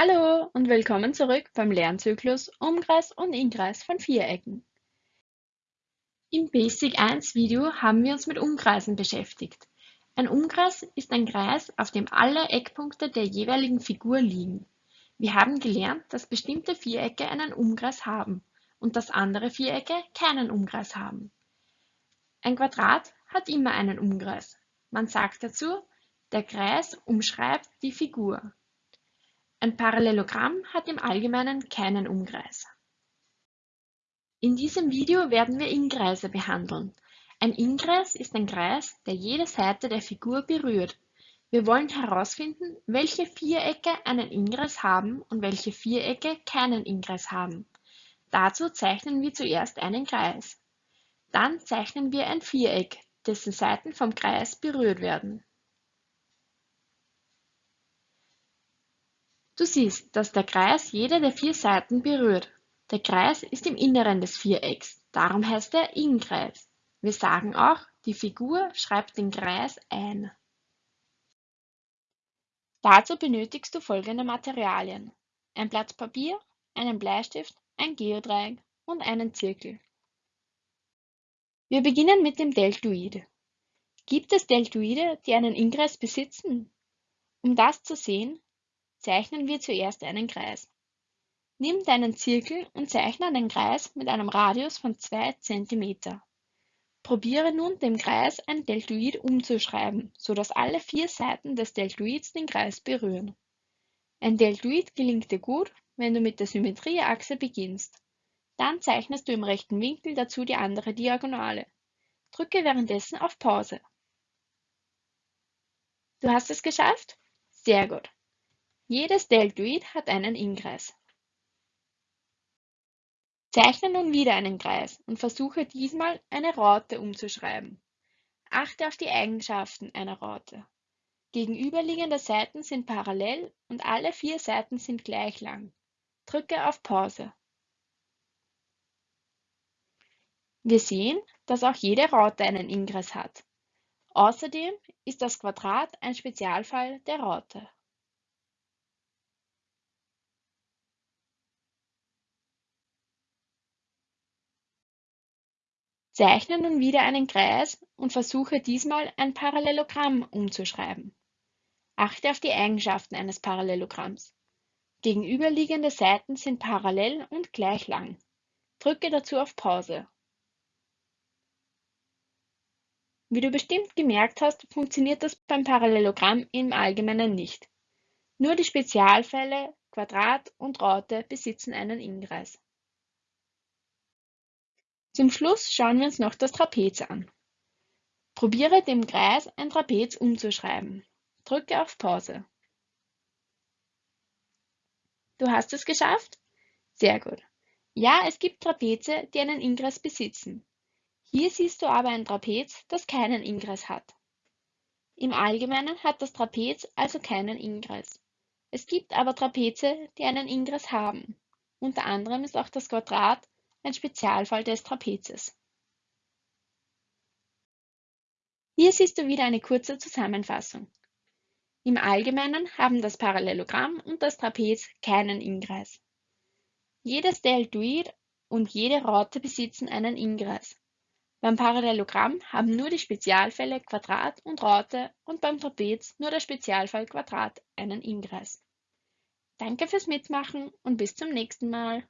Hallo und willkommen zurück beim Lernzyklus Umkreis und Inkreis von Vierecken. Im Basic 1 Video haben wir uns mit Umkreisen beschäftigt. Ein Umkreis ist ein Kreis, auf dem alle Eckpunkte der jeweiligen Figur liegen. Wir haben gelernt, dass bestimmte Vierecke einen Umkreis haben und dass andere Vierecke keinen Umkreis haben. Ein Quadrat hat immer einen Umkreis. Man sagt dazu, der Kreis umschreibt die Figur. Ein Parallelogramm hat im Allgemeinen keinen Umkreis. In diesem Video werden wir Inkreise behandeln. Ein Inkreis ist ein Kreis, der jede Seite der Figur berührt. Wir wollen herausfinden, welche Vierecke einen Inkreis haben und welche Vierecke keinen Inkreis haben. Dazu zeichnen wir zuerst einen Kreis. Dann zeichnen wir ein Viereck, dessen Seiten vom Kreis berührt werden. Du siehst, dass der Kreis jede der vier Seiten berührt. Der Kreis ist im Inneren des Vierecks, darum heißt er Innenkreis. Wir sagen auch, die Figur schreibt den Kreis ein. Dazu benötigst du folgende Materialien. Ein Blatt Papier, einen Bleistift, ein Geodreieck und einen Zirkel. Wir beginnen mit dem Deltoid. Gibt es Deltoide, die einen Inkreis besitzen? Um das zu sehen, Zeichnen wir zuerst einen Kreis. Nimm deinen Zirkel und zeichne einen Kreis mit einem Radius von 2 cm. Probiere nun dem Kreis ein Deltoid umzuschreiben, so dass alle vier Seiten des Deltoids den Kreis berühren. Ein Deltoid gelingt dir gut, wenn du mit der Symmetrieachse beginnst. Dann zeichnest du im rechten Winkel dazu die andere Diagonale. Drücke währenddessen auf Pause. Du hast es geschafft? Sehr gut. Jedes Deltoid hat einen Inkreis. Zeichne nun wieder einen Kreis und versuche diesmal eine Raute umzuschreiben. Achte auf die Eigenschaften einer Raute. Gegenüberliegende Seiten sind parallel und alle vier Seiten sind gleich lang. Drücke auf Pause. Wir sehen, dass auch jede Raute einen Inkreis hat. Außerdem ist das Quadrat ein Spezialfall der Raute. Zeichne nun wieder einen Kreis und versuche diesmal ein Parallelogramm umzuschreiben. Achte auf die Eigenschaften eines Parallelogramms. Gegenüberliegende Seiten sind parallel und gleich lang. Drücke dazu auf Pause. Wie du bestimmt gemerkt hast, funktioniert das beim Parallelogramm im Allgemeinen nicht. Nur die Spezialfälle Quadrat und Raute besitzen einen Inkreis. Zum Schluss schauen wir uns noch das Trapez an. Probiere dem Kreis ein Trapez umzuschreiben. Drücke auf Pause. Du hast es geschafft? Sehr gut. Ja, es gibt Trapeze, die einen Inkreis besitzen. Hier siehst du aber ein Trapez, das keinen Inkreis hat. Im Allgemeinen hat das Trapez also keinen Inkreis. Es gibt aber Trapeze, die einen Inkreis haben. Unter anderem ist auch das Quadrat ein Spezialfall des Trapezes. Hier siehst du wieder eine kurze Zusammenfassung. Im Allgemeinen haben das Parallelogramm und das Trapez keinen Inkreis. Jedes Deltoid und jede Raute besitzen einen Inkreis. Beim Parallelogramm haben nur die Spezialfälle Quadrat und Raute und beim Trapez nur der Spezialfall Quadrat einen Inkreis. Danke fürs Mitmachen und bis zum nächsten Mal.